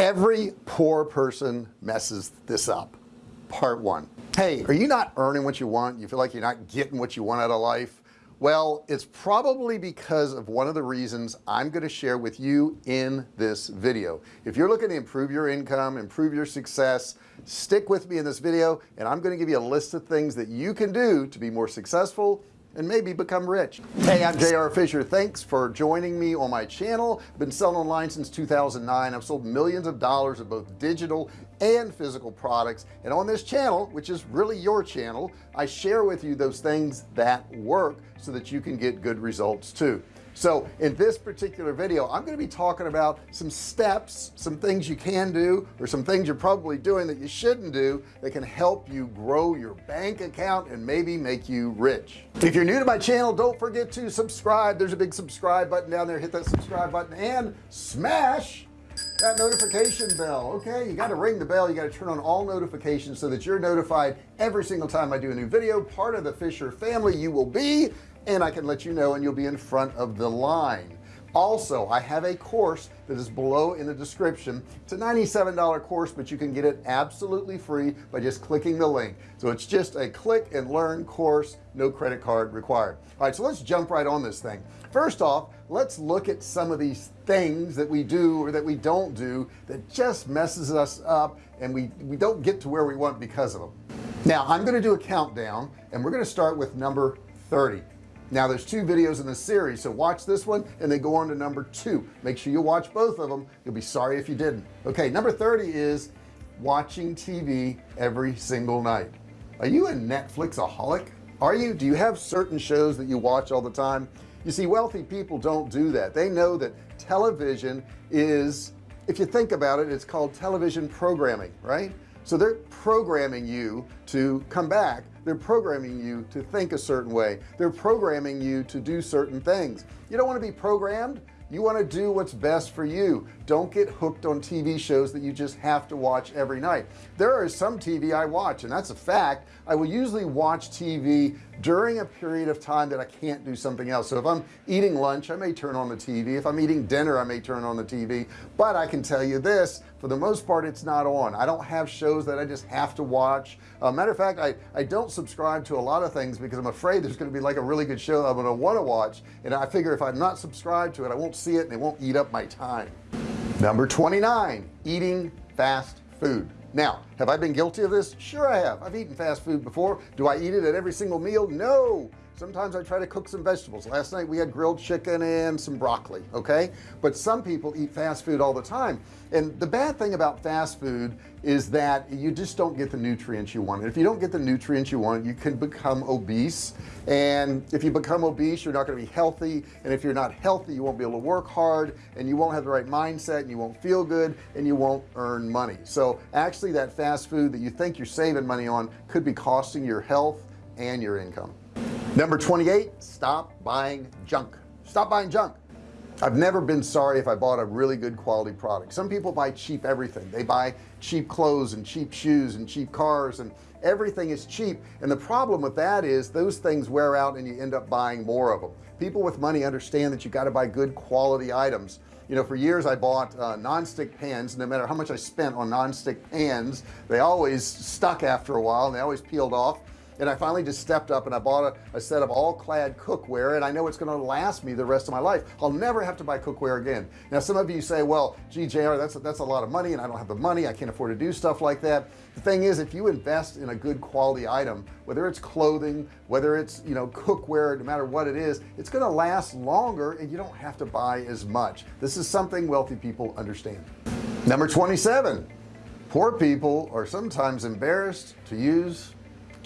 every poor person messes this up. Part one. Hey are you not earning what you want? You feel like you're not getting what you want out of life? Well it's probably because of one of the reasons I'm going to share with you in this video. If you're looking to improve your income improve your success stick with me in this video and I'm going to give you a list of things that you can do to be more successful and maybe become rich. Hey I'm JR Fisher thanks for joining me on my channel. I've been selling online since 2009 I've sold millions of dollars of both digital and physical products. And on this channel which is really your channel I share with you those things that work so that you can get good results too so in this particular video I'm going to be talking about some steps some things you can do or some things you're probably doing that you shouldn't do that can help you grow your bank account and maybe make you rich. If you're new to my channel don't forget to subscribe. There's a big subscribe button down there. Hit that subscribe button and smash that notification bell. Okay you got to ring the bell you got to turn on all notifications so that you're notified every single time I do a new video part of the Fisher family you will be and I can let you know and you'll be in front of the line. Also I have a course that is below in the description. It's a $97 course but you can get it absolutely free by just clicking the link. So it's just a click and learn course no credit card required. All right so let's jump right on this thing. First off let's look at some of these things that we do or that we don't do that just messes us up and we we don't get to where we want because of them. Now I'm going to do a countdown and we're going to start with number 30 now there's two videos in the series so watch this one and then go on to number two. Make sure you watch both of them. You'll be sorry if you didn't. Okay number 30 is watching TV every single night. Are you a Netflixaholic? Are you? Do you have certain shows that you watch all the time you see wealthy people don't do that. They know that television is if you think about it it's called television programming right? So they're programming you to come back. They're programming you to think a certain way. They're programming you to do certain things. You don't want to be programmed you want to do what's best for you. Don't get hooked on TV shows that you just have to watch every night. There is some TV I watch and that's a fact. I will usually watch TV during a period of time that I can't do something else. So if I'm eating lunch I may turn on the TV if I'm eating dinner I may turn on the TV but I can tell you this for the most part it's not on. I don't have shows that I just have to watch. Uh, matter of fact I I don't subscribe to a lot of things because I'm afraid there's going to be like a really good show I'm to want to watch and I figure if I'm not subscribed to it I won't see it and it won't eat up my time. Number 29 eating fast food. Now have I been guilty of this? Sure I have. I've eaten fast food before. Do I eat it at every single meal? No sometimes I try to cook some vegetables. Last night we had grilled chicken and some broccoli okay? But some people eat fast food all the time. And the bad thing about fast food is that you just don't get the nutrients you want. If you don't get the nutrients you want you can become obese. And if you become obese you're not going to be healthy. And if you're not healthy you won't be able to work hard. And you won't have the right mindset. And you won't feel good. And you won't earn money. So actually that fast food that you think you're saving money on could be costing your health and your income number 28 stop buying junk. Stop buying junk. I've never been sorry if I bought a really good quality product. Some people buy cheap everything. They buy cheap clothes and cheap shoes and cheap cars and everything is cheap. And the problem with that is those things wear out and you end up buying more of them people with money understand that you got to buy good quality items. You know for years I bought uh, non-stick pans. No matter how much I spent on non-stick pans they always stuck after a while and they always peeled off and I finally just stepped up and I bought a, a set of All-Clad cookware and I know it's going to last me the rest of my life. I'll never have to buy cookware again. Now some of you say well GJR that's that's a lot of money and I don't have the money I can't afford to do stuff like that. The thing is if you invest in a good quality item whether it's clothing whether it's you know cookware no matter what it is it's going to last longer and you don't have to buy as much. This is something wealthy people understand. Number 27 poor people are sometimes embarrassed to use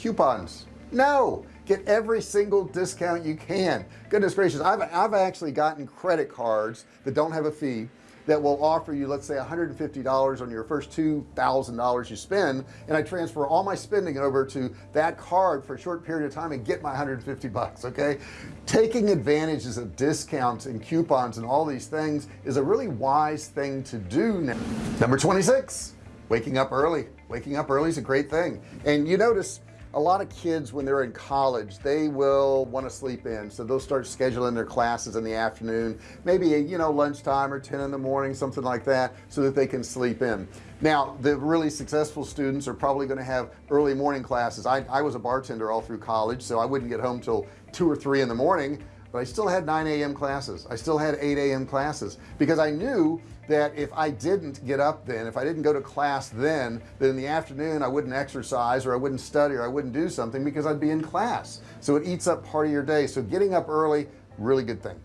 coupons. No get every single discount you can. Goodness gracious I've, I've actually gotten credit cards that don't have a fee that will offer you let's say $150 on your first $2,000 you spend and I transfer all my spending over to that card for a short period of time and get my 150 bucks okay? Taking advantages of discounts and coupons and all these things is a really wise thing to do now. Number 26 waking up early. Waking up early is a great thing. And you notice a lot of kids when they're in college they will want to sleep in. So they'll start scheduling their classes in the afternoon maybe you know lunchtime or 10 in the morning something like that so that they can sleep in. Now the really successful students are probably going to have early morning classes. I, I was a bartender all through college so I wouldn't get home till two or three in the morning but I still had 9 a.m. classes. I still had 8 a.m. classes because I knew that if I didn't get up then if I didn't go to class then then in the afternoon I wouldn't exercise or I wouldn't study or I wouldn't do something because I'd be in class. So it eats up part of your day. So getting up early really good thing.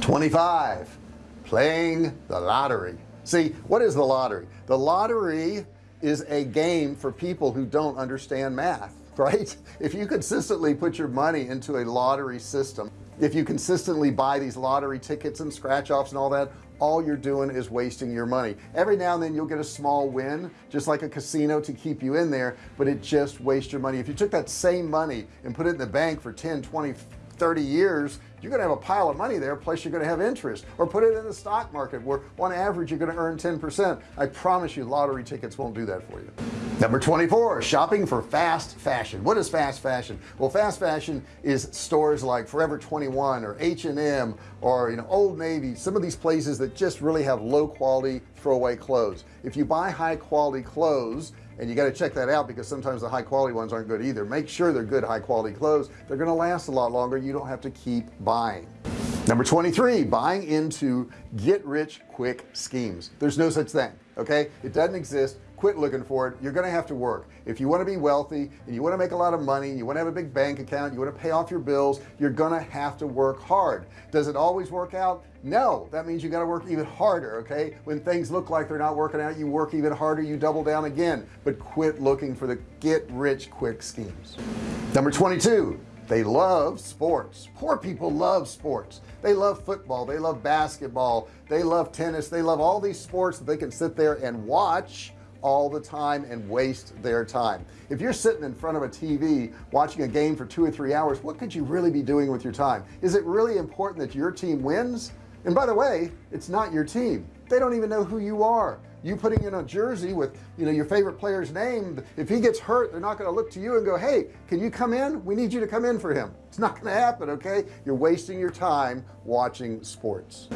25 playing the lottery. See what is the lottery? The lottery is a game for people who don't understand math right? If you consistently put your money into a lottery system if you consistently buy these lottery tickets and scratch offs and all that all you're doing is wasting your money. Every now and then you'll get a small win just like a casino to keep you in there but it just wastes your money. If you took that same money and put it in the bank for 10 20 30 years you're gonna have a pile of money there plus you're gonna have interest. Or put it in the stock market where on average you're gonna earn 10% I promise you lottery tickets won't do that for you. Number 24 shopping for fast fashion. What is fast fashion? Well fast fashion is stores like Forever 21 or H&M or you know Old Navy some of these places that just really have low quality throwaway clothes. If you buy high quality clothes and you got to check that out because sometimes the high quality ones aren't good either. Make sure they're good high quality clothes. They're going to last a lot longer. You don't have to keep buying. Number 23 buying into get rich quick schemes. There's no such thing okay? It doesn't exist quit looking for it you're gonna have to work. If you want to be wealthy and you want to make a lot of money you want to have a big bank account you want to pay off your bills you're gonna have to work hard. Does it always work out? No. That means you got to work even harder okay? When things look like they're not working out you work even harder you double down again. But quit looking for the get rich quick schemes. Number 22 they love sports. Poor people love sports. They love football they love basketball they love tennis they love all these sports that they can sit there and watch all the time and waste their time. If you're sitting in front of a TV watching a game for two or three hours what could you really be doing with your time? Is it really important that your team wins? And by the way it's not your team. They don't even know who you are. You putting in a jersey with you know your favorite player's name if he gets hurt they're not going to look to you and go hey can you come in? We need you to come in for him. It's not going to happen okay? You're wasting your time watching sports.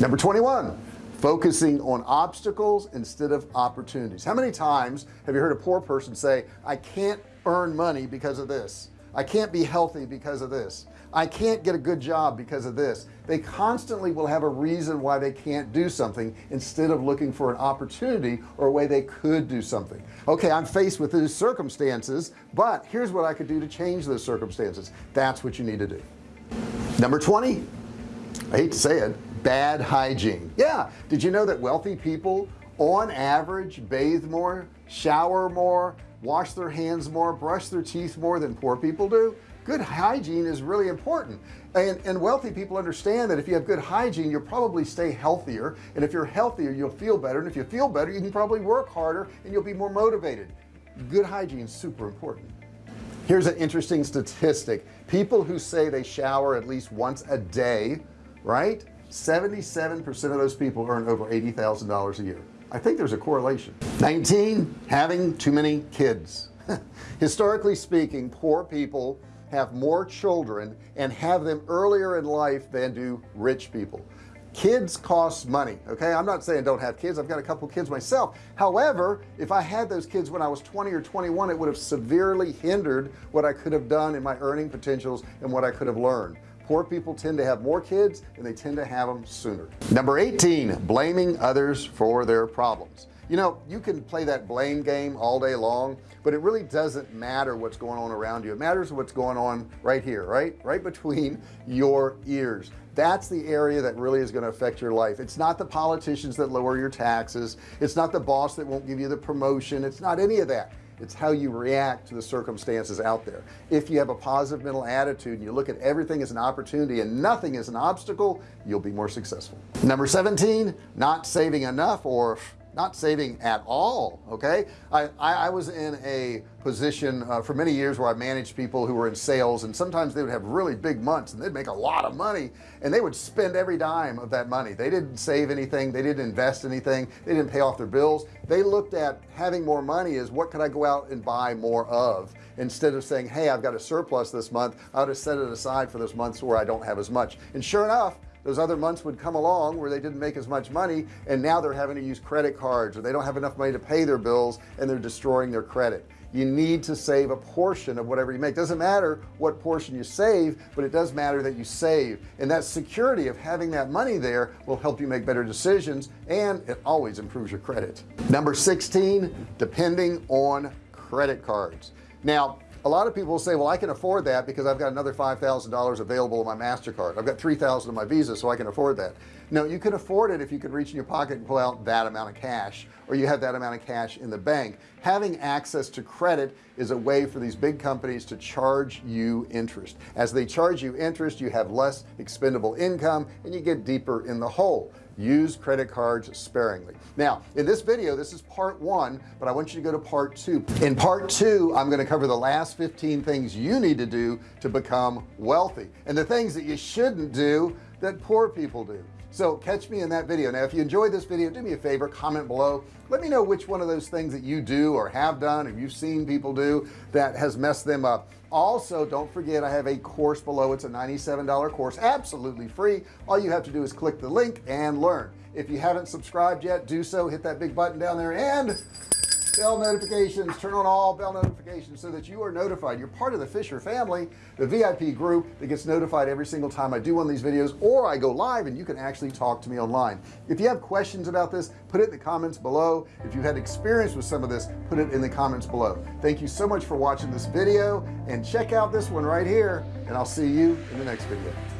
Number 21 focusing on obstacles instead of opportunities. How many times have you heard a poor person say I can't earn money because of this. I can't be healthy because of this. I can't get a good job because of this. They constantly will have a reason why they can't do something instead of looking for an opportunity or a way they could do something. Okay I'm faced with these circumstances but here's what I could do to change those circumstances. That's what you need to do. Number 20 I hate to say it bad hygiene. Yeah. Did you know that wealthy people on average bathe more shower more wash their hands more brush their teeth more than poor people do? Good hygiene is really important. And, and wealthy people understand that if you have good hygiene you'll probably stay healthier. And if you're healthier you'll feel better. And if you feel better you can probably work harder and you'll be more motivated. Good hygiene is super important. Here's an interesting statistic. People who say they shower at least once a day right 77 percent of those people earn over $80,000 a year. I think there's a correlation. 19 having too many kids. Historically speaking poor people have more children and have them earlier in life than do rich people. Kids cost money okay? I'm not saying don't have kids. I've got a couple kids myself. However if I had those kids when I was 20 or 21 it would have severely hindered what I could have done in my earning potentials and what I could have learned poor people tend to have more kids and they tend to have them sooner. Number 18 blaming others for their problems. You know you can play that blame game all day long but it really doesn't matter what's going on around you. It matters what's going on right here right? Right between your ears. That's the area that really is going to affect your life. It's not the politicians that lower your taxes. It's not the boss that won't give you the promotion. It's not any of that it's how you react to the circumstances out there. If you have a positive mental attitude and you look at everything as an opportunity and nothing as an obstacle you'll be more successful. Number 17 not saving enough or not saving at all okay? I I, I was in a position uh, for many years where I managed people who were in sales and sometimes they would have really big months and they'd make a lot of money and they would spend every dime of that money. They didn't save anything. They didn't invest anything. They didn't pay off their bills. They looked at having more money as what could I go out and buy more of instead of saying hey I've got a surplus this month. I'll just set it aside for those months where I don't have as much. And sure enough those other months would come along where they didn't make as much money and now they're having to use credit cards or they don't have enough money to pay their bills and they're destroying their credit. You need to save a portion of whatever you make. Doesn't matter what portion you save but it does matter that you save. And that security of having that money there will help you make better decisions and it always improves your credit. Number 16 depending on credit cards. Now a lot of people say well I can afford that because I've got another $5,000 available on my MasterCard. I've got 3,000 on my Visa so I can afford that. No you can afford it if you can reach in your pocket and pull out that amount of cash or you have that amount of cash in the bank. Having access to credit is a way for these big companies to charge you interest. As they charge you interest you have less expendable income and you get deeper in the hole use credit cards sparingly. Now in this video this is part one but I want you to go to part two. In part two I'm going to cover the last 15 things you need to do to become wealthy and the things that you shouldn't do that poor people do so catch me in that video. Now if you enjoyed this video do me a favor comment below. Let me know which one of those things that you do or have done or you've seen people do that has messed them up. Also don't forget I have a course below. It's a $97 course absolutely free. All you have to do is click the link and learn. If you haven't subscribed yet do so. Hit that big button down there and bell notifications. Turn on all bell notifications so that you are notified. You're part of the Fisher family the VIP group that gets notified every single time I do one of these videos or I go live and you can actually talk to me online. If you have questions about this put it in the comments below. If you had experience with some of this put it in the comments below. Thank you so much for watching this video and check out this one right here and I'll see you in the next video